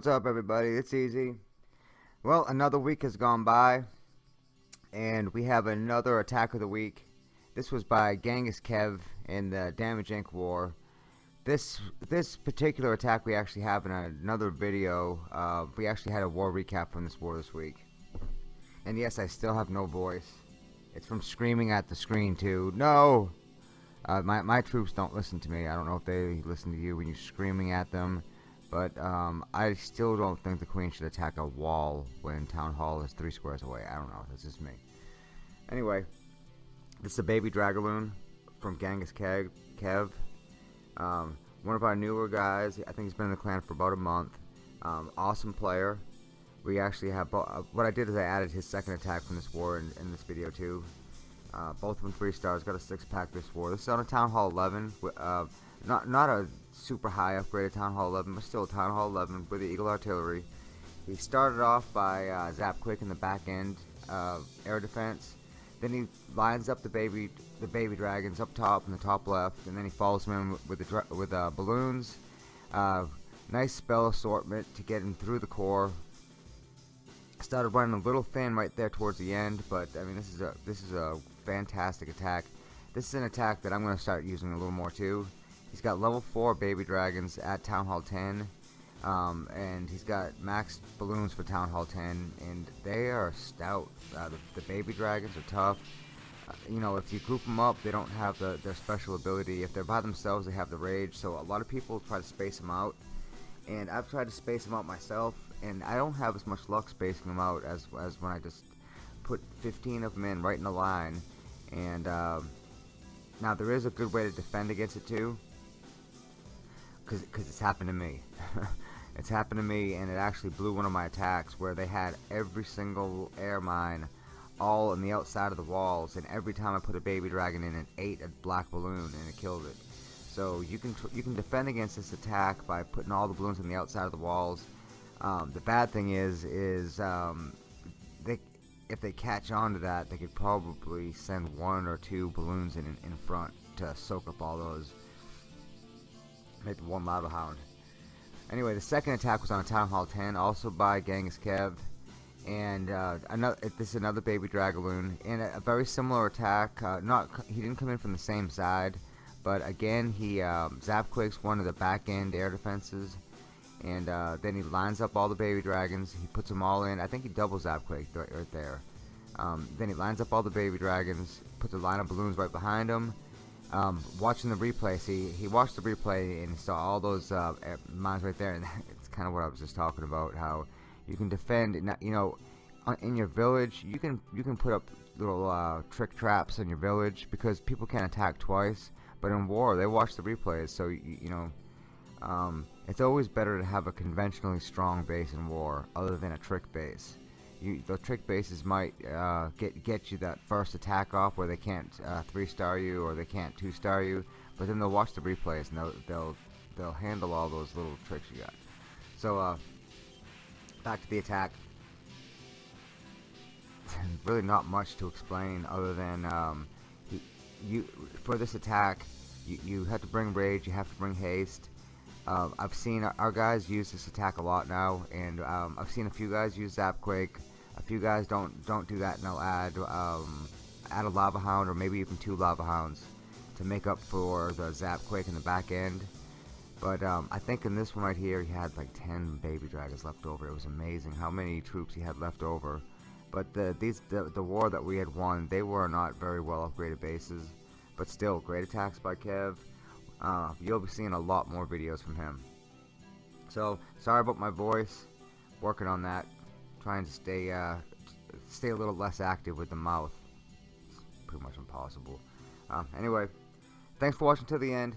What's up, everybody? It's easy. Well, another week has gone by, and we have another attack of the week. This was by Genghis Kev in the Damage Inc. War. This this particular attack we actually have in another video. Uh, we actually had a war recap from this war this week. And yes, I still have no voice. It's from screaming at the screen too. No! Uh, my, my troops don't listen to me. I don't know if they listen to you when you're screaming at them. But um, I still don't think the queen should attack a wall when town hall is three squares away. I don't know. That's just me. Anyway, this is a baby Dragaloon from Genghis Kev. Kev. Um, one of our newer guys. I think he's been in the clan for about a month. Um, awesome player. We actually have uh, what I did is I added his second attack from this war in, in this video too. Uh, both of them three stars. Got a six pack this war. This is on a Town Hall 11. Uh, not not a super high upgraded Town Hall 11, but still Town Hall 11 with the Eagle Artillery. He started off by uh, Zap Quake in the back end uh, air defense. Then he lines up the baby the baby dragons up top in the top left, and then he follows them with the with uh, balloons. Uh, nice spell assortment to get him through the core. Started running a little thin right there towards the end, but I mean this is a this is a fantastic attack. This is an attack that I'm going to start using a little more too. He's got level 4 baby dragons at Town Hall 10. Um, and he's got max balloons for Town Hall 10, and they are stout. Uh, the, the, baby dragons are tough. Uh, you know, if you group them up, they don't have the, their special ability. If they're by themselves, they have the rage. So a lot of people try to space them out, and I've tried to space them out myself, and I don't have as much luck spacing them out as as when I just put 15 of them in right in a line. And uh, now there is a good way to defend against it too because it's happened to me. it's happened to me, and it actually blew one of my attacks where they had every single air mine all on the outside of the walls, and every time I put a baby dragon in, it ate a black balloon and it killed it. So you can you can defend against this attack by putting all the balloons on the outside of the walls. Um, the bad thing is is um, they if they catch on to that, they could probably send one or two balloons in in front to soak up all those maybe one Lava Hound. Anyway, the second attack was on a Town Hall 10, also by Genghis Kev. And uh, another, this is another Baby Dragaloon. And a, a very similar attack. Uh, not He didn't come in from the same side. But again, he um, Zap Quakes one of the back end air defenses. And uh, then he lines up all the Baby Dragons. He puts them all in. I think he double Zap Quake right, right there. Um, then he lines up all the Baby Dragons. Puts a line of balloons right behind them um, watching the replay, see, he watched the replay and saw all those uh, mines right there, and it's kind of what I was just talking about. How you can defend, you know, in your village, you can you can put up little uh, trick traps in your village because people can't attack twice. But in war, they watch the replays, so you, you know, um, it's always better to have a conventionally strong base in war other than a trick base you, the trick bases might uh, get get you that first attack off where they can't uh, three star you or they can't two star you, but then they'll watch the replays and they'll they'll they'll handle all those little tricks you got. So uh, back to the attack. really not much to explain other than um, he, you for this attack you, you have to bring rage, you have to bring haste. Uh, I've seen our guys use this attack a lot now, and um, I've seen a few guys use Zapquake you guys don't don't do that, and I'll add um, add a lava hound or maybe even two lava hounds to make up for the zap quake in the back end. But um, I think in this one right here, he had like 10 baby dragons left over. It was amazing how many troops he had left over. But the these the, the war that we had won, they were not very well upgraded bases. But still, great attacks by Kev. Uh, you'll be seeing a lot more videos from him. So, sorry about my voice. Working on that trying to stay uh, stay a little less active with the mouth. It's pretty much impossible. Um, anyway, thanks for watching to the end.